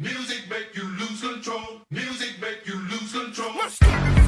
Music make you lose control. Music make you lose control.